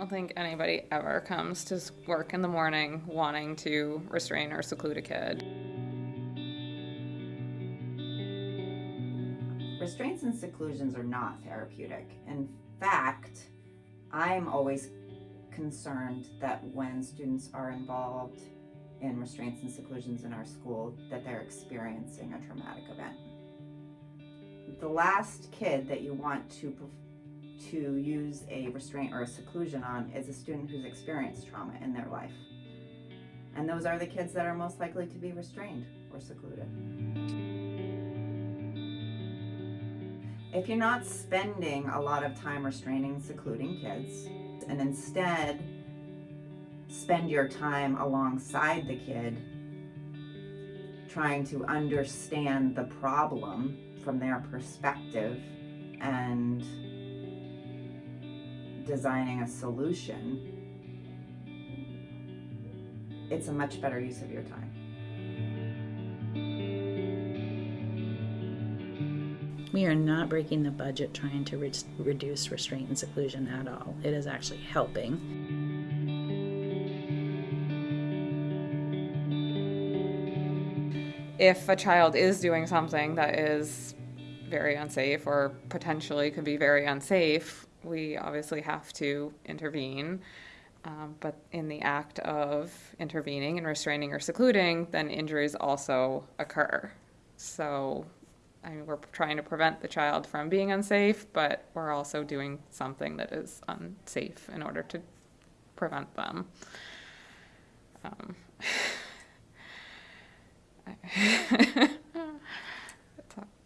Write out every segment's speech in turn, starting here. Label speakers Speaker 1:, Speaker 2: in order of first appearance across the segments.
Speaker 1: don't think anybody ever comes to work in the morning wanting to restrain or seclude a kid.
Speaker 2: Restraints and seclusions are not therapeutic. In fact, I'm always concerned that when students are involved in restraints and seclusions in our school, that they're experiencing a traumatic event. The last kid that you want to to use a restraint or a seclusion on is a student who's experienced trauma in their life. And those are the kids that are most likely to be restrained or secluded. If you're not spending a lot of time restraining secluding kids, and instead spend your time alongside the kid, trying to understand the problem from their perspective and designing a solution, it's a much better use of your time.
Speaker 3: We are not breaking the budget trying to re- reduce restraint and seclusion at all. It is actually helping.
Speaker 1: If a child is doing something that is very unsafe or potentially could be very unsafe, we obviously have to intervene. Um, but in the act of intervening and restraining or secluding, then injuries also occur. So, I mean, we're trying to prevent the child from being unsafe, but we're also doing something that is unsafe in order to prevent them. Um,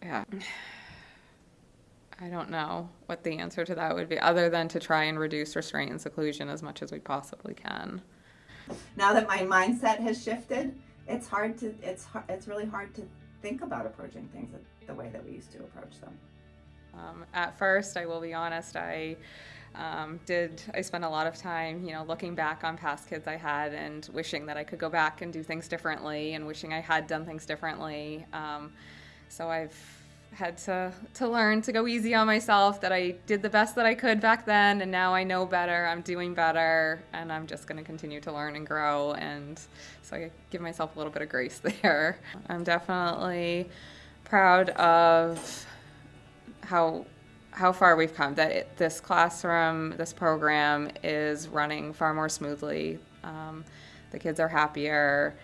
Speaker 1: yeah. I don't know what the answer to that would be, other than to try and reduce restraint and seclusion as much as we possibly can.
Speaker 2: Now that my mindset has shifted, it's hard to it's it's really hard to think about approaching things the way that we used to approach them.
Speaker 1: Um, at first, I will be honest, I um, did. I spent a lot of time, you know, looking back on past kids I had and wishing that I could go back and do things differently, and wishing I had done things differently. Um, so I've had to to learn to go easy on myself. That I did the best that I could back then, and now I know better. I'm doing better, and I'm just going to continue to learn and grow. And so I give myself a little bit of grace there. I'm definitely proud of how how far we've come. That it, this classroom, this program is running far more smoothly. Um, the kids are happier.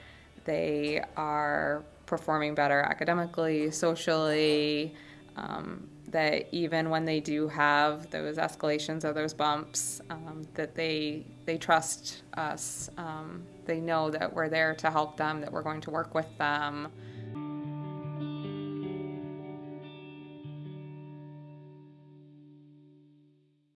Speaker 1: They are performing better academically, socially. Um, that even when they do have those escalations or those bumps, um, that they they trust us. Um, they know that we're there to help them. That we're going to work with them.